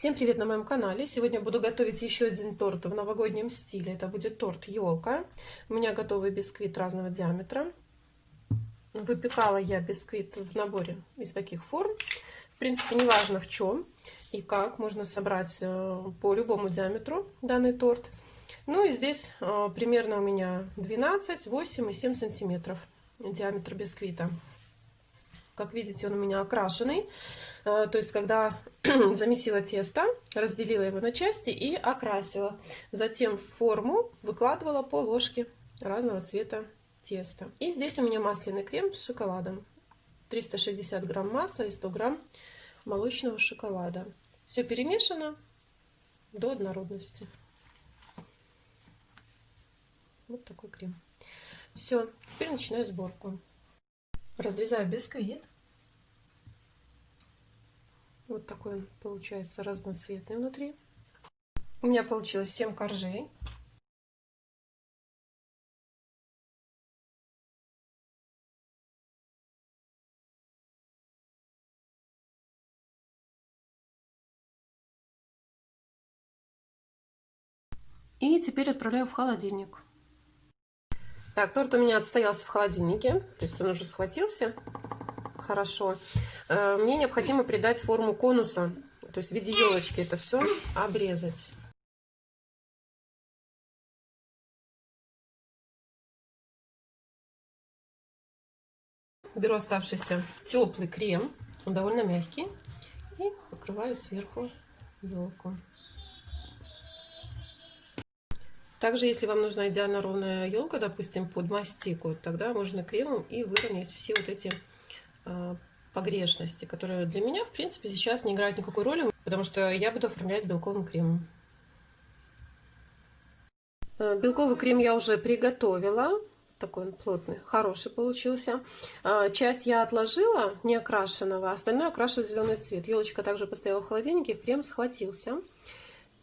Всем привет на моем канале! Сегодня буду готовить еще один торт в новогоднем стиле. Это будет торт елка. У меня готовый бисквит разного диаметра. Выпекала я бисквит в наборе из таких форм. В принципе, неважно в чем и как. Можно собрать э, по любому диаметру данный торт. Ну и здесь э, примерно у меня 12, 8 и 7 сантиметров диаметр бисквита. Как видите, он у меня окрашенный. Э, то есть, когда замесила тесто, разделила его на части и окрасила. Затем в форму выкладывала по ложке разного цвета теста. И здесь у меня масляный крем с шоколадом. 360 грамм масла и 100 грамм молочного шоколада. Все перемешано до однородности. Вот такой крем. Все, теперь начинаю сборку. Разрезаю бисквит. Вот такой он получается разноцветный внутри. У меня получилось 7 коржей. И теперь отправляю в холодильник. Так, торт у меня отстоялся в холодильнике, то есть он уже схватился хорошо. Э, мне необходимо придать форму конуса, то есть в виде елочки это все обрезать. Беру оставшийся теплый крем, он довольно мягкий, и покрываю сверху елку. Также, если вам нужна идеально ровная елка, допустим, под мастику, тогда можно кремом и выровнять все вот эти э, погрешности, которые для меня, в принципе, сейчас не играют никакой роли, потому что я буду оформлять белковым кремом. Э, белковый крем я уже приготовила. Такой он плотный, хороший получился. Э, часть я отложила, не окрашенного, остальное окрашиваю зеленый цвет. Елочка также постояла в холодильнике, крем схватился.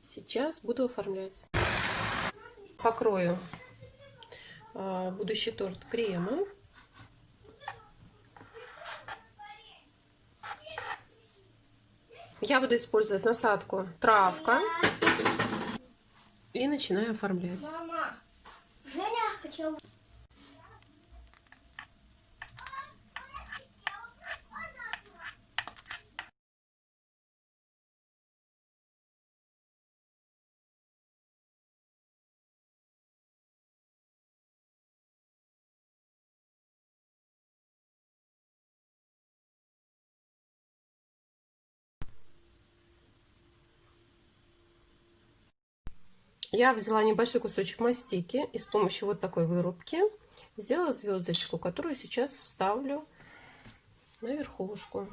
Сейчас буду оформлять покрою а, будущий торт кремом. Я буду использовать насадку травка и начинаю оформлять. Мама, Женя хотел... Я взяла небольшой кусочек мастики и с помощью вот такой вырубки сделала звездочку, которую сейчас вставлю на верхушку.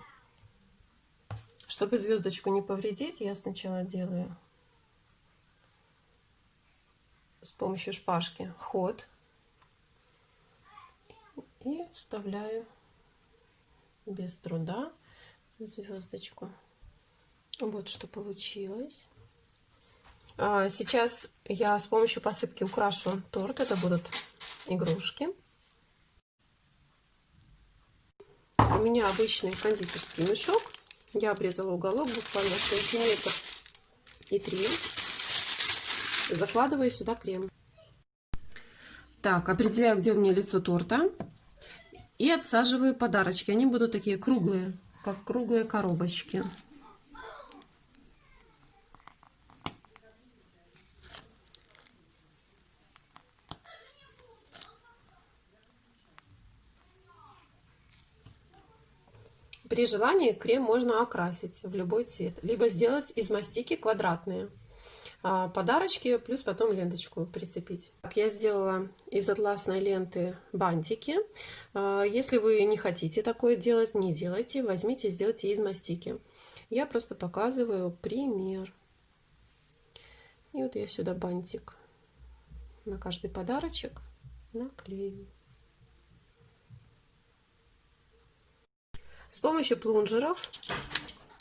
Чтобы звездочку не повредить, я сначала делаю с помощью шпажки ход и вставляю без труда звездочку. Вот что получилось. А, сейчас я с помощью посыпки украшу торт. Это будут игрушки. У меня обычный кондитерский мешок. Я обрезала уголок буквально сантиметр и три. Закладываю сюда крем. Так, определяю, где у меня лицо торта. И отсаживаю подарочки. Они будут такие круглые, как круглые коробочки. При желании крем можно окрасить в любой цвет, либо сделать из мастики квадратные а, подарочки, плюс потом ленточку прицепить. Я сделала из атласной ленты бантики. А, если вы не хотите такое делать, не делайте, возьмите, сделайте из мастики. Я просто показываю пример. И вот я сюда бантик на каждый подарочек наклею. С помощью плунжеров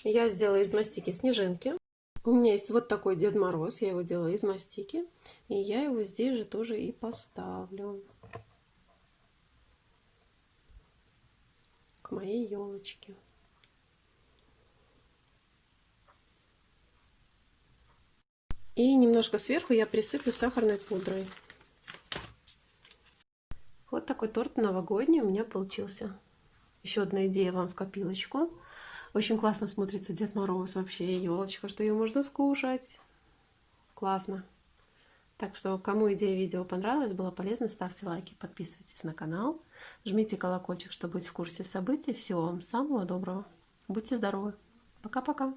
я сделала из мастики снежинки. У меня есть вот такой Дед Мороз, я его делала из мастики. И я его здесь же тоже и поставлю. К моей елочке. И немножко сверху я присыплю сахарной пудрой. Вот такой торт новогодний у меня получился. Еще одна идея вам в копилочку. Очень классно смотрится Дед Мороз вообще, елочка, что ее можно скушать. Классно. Так что, кому идея видео понравилась, было полезно, ставьте лайки, подписывайтесь на канал, жмите колокольчик, чтобы быть в курсе событий. Всего вам самого доброго. Будьте здоровы. Пока-пока.